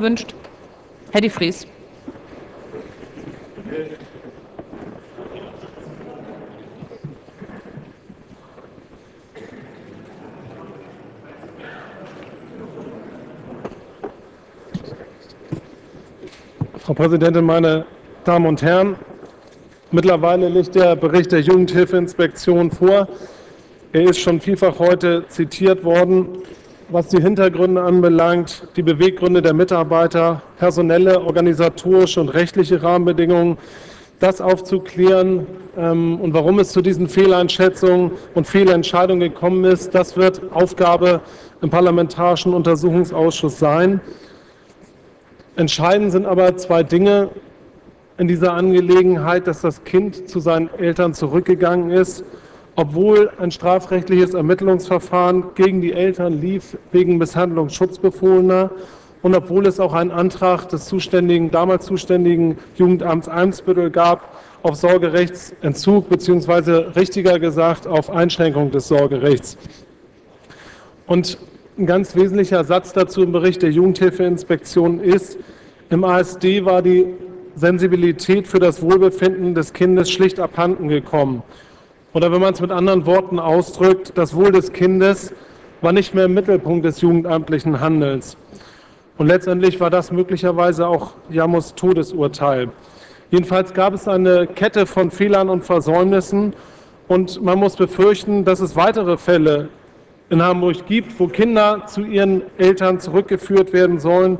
wünscht. Herr de Vries. Frau Präsidentin, meine Damen und Herren! Mittlerweile liegt der Bericht der Jugendhilfeinspektion vor. Er ist schon vielfach heute zitiert worden. Was die Hintergründe anbelangt, die Beweggründe der Mitarbeiter, personelle, organisatorische und rechtliche Rahmenbedingungen, das aufzuklären ähm, und warum es zu diesen Fehleinschätzungen und Fehlentscheidungen gekommen ist, das wird Aufgabe im Parlamentarischen Untersuchungsausschuss sein. Entscheidend sind aber zwei Dinge in dieser Angelegenheit, dass das Kind zu seinen Eltern zurückgegangen ist, obwohl ein strafrechtliches Ermittlungsverfahren gegen die Eltern lief wegen Misshandlung Schutzbefohlener und obwohl es auch einen Antrag des zuständigen, damals zuständigen Jugendamts Eimsbüttel gab auf Sorgerechtsentzug beziehungsweise richtiger gesagt auf Einschränkung des Sorgerechts. Und ein ganz wesentlicher Satz dazu im Bericht der Jugendhilfeinspektion ist, im ASD war die Sensibilität für das Wohlbefinden des Kindes schlicht abhanden gekommen. Oder wenn man es mit anderen Worten ausdrückt, das Wohl des Kindes war nicht mehr im Mittelpunkt des jugendamtlichen Handelns. Und letztendlich war das möglicherweise auch Jamos Todesurteil. Jedenfalls gab es eine Kette von Fehlern und Versäumnissen und man muss befürchten, dass es weitere Fälle in Hamburg gibt, wo Kinder zu ihren Eltern zurückgeführt werden sollen,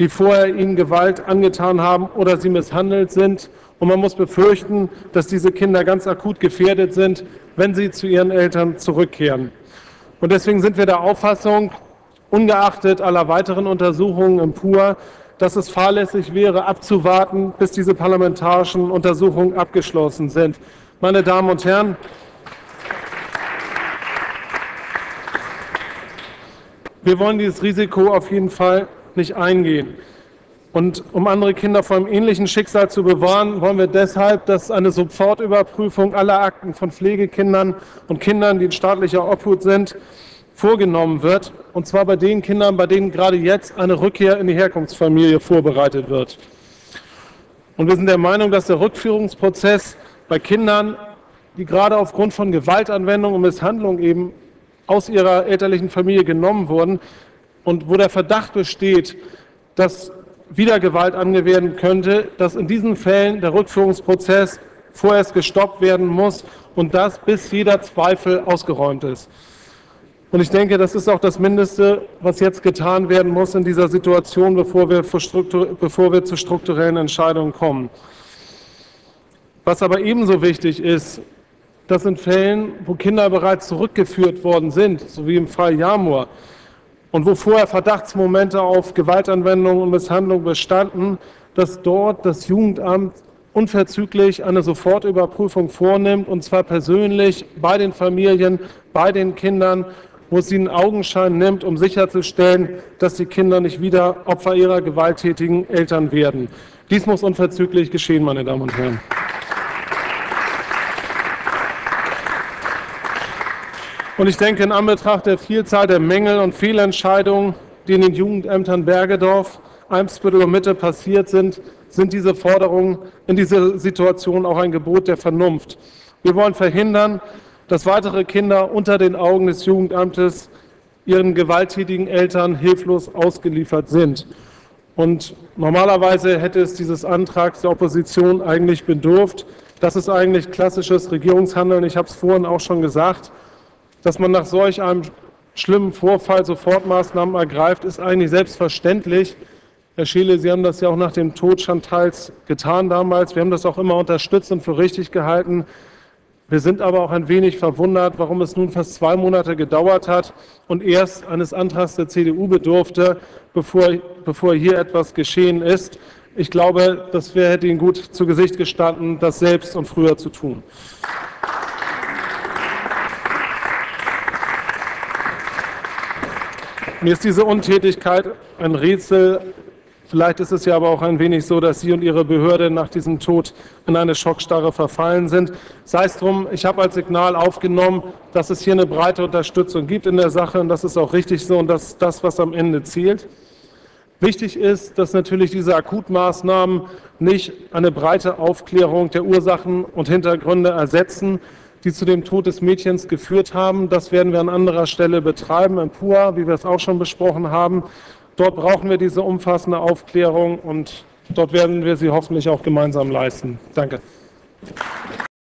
die vorher ihnen Gewalt angetan haben oder sie misshandelt sind. Und man muss befürchten, dass diese Kinder ganz akut gefährdet sind, wenn sie zu ihren Eltern zurückkehren. Und deswegen sind wir der Auffassung, ungeachtet aller weiteren Untersuchungen im PUR, dass es fahrlässig wäre, abzuwarten, bis diese parlamentarischen Untersuchungen abgeschlossen sind. Meine Damen und Herren, Wir wollen dieses Risiko auf jeden Fall nicht eingehen. Und um andere Kinder vor einem ähnlichen Schicksal zu bewahren, wollen wir deshalb, dass eine Sofortüberprüfung aller Akten von Pflegekindern und Kindern, die in staatlicher Obhut sind, vorgenommen wird. Und zwar bei den Kindern, bei denen gerade jetzt eine Rückkehr in die Herkunftsfamilie vorbereitet wird. Und wir sind der Meinung, dass der Rückführungsprozess bei Kindern, die gerade aufgrund von Gewaltanwendung und Misshandlung eben aus ihrer elterlichen Familie genommen wurden und wo der Verdacht besteht, dass wieder Gewalt angewendet könnte, dass in diesen Fällen der Rückführungsprozess vorerst gestoppt werden muss und das bis jeder Zweifel ausgeräumt ist. Und ich denke, das ist auch das Mindeste, was jetzt getan werden muss in dieser Situation, bevor wir, bevor wir zu strukturellen Entscheidungen kommen. Was aber ebenso wichtig ist, dass in Fällen, wo Kinder bereits zurückgeführt worden sind, so wie im Fall Jamur, und wo vorher Verdachtsmomente auf Gewaltanwendung und Misshandlung bestanden, dass dort das Jugendamt unverzüglich eine Sofortüberprüfung vornimmt, und zwar persönlich bei den Familien, bei den Kindern, wo es ihnen Augenschein nimmt, um sicherzustellen, dass die Kinder nicht wieder Opfer ihrer gewalttätigen Eltern werden. Dies muss unverzüglich geschehen, meine Damen und Herren. Und ich denke, in Anbetracht der Vielzahl der Mängel und Fehlentscheidungen, die in den Jugendämtern Bergedorf, Eimsbüttel und Mitte passiert sind, sind diese Forderungen in dieser Situation auch ein Gebot der Vernunft. Wir wollen verhindern, dass weitere Kinder unter den Augen des Jugendamtes ihren gewalttätigen Eltern hilflos ausgeliefert sind. Und normalerweise hätte es dieses Antrags der Opposition eigentlich bedurft. Das ist eigentlich klassisches Regierungshandeln. Ich habe es vorhin auch schon gesagt. Dass man nach solch einem schlimmen Vorfall Sofortmaßnahmen ergreift, ist eigentlich selbstverständlich. Herr Scheele, Sie haben das ja auch nach dem Tod Chantals getan damals. Wir haben das auch immer unterstützt und für richtig gehalten. Wir sind aber auch ein wenig verwundert, warum es nun fast zwei Monate gedauert hat und erst eines Antrags der CDU bedurfte, bevor, bevor hier etwas geschehen ist. Ich glaube, das wäre, Ihnen gut zu Gesicht gestanden, das selbst und früher zu tun. Mir ist diese Untätigkeit ein Rätsel. Vielleicht ist es ja aber auch ein wenig so, dass Sie und Ihre Behörde nach diesem Tod in eine Schockstarre verfallen sind. Sei es drum, ich habe als Signal aufgenommen, dass es hier eine breite Unterstützung gibt in der Sache und das ist auch richtig so und das ist das, was am Ende zählt. Wichtig ist, dass natürlich diese Akutmaßnahmen nicht eine breite Aufklärung der Ursachen und Hintergründe ersetzen, die zu dem Tod des Mädchens geführt haben. Das werden wir an anderer Stelle betreiben, im PUA, wie wir es auch schon besprochen haben. Dort brauchen wir diese umfassende Aufklärung und dort werden wir sie hoffentlich auch gemeinsam leisten. Danke.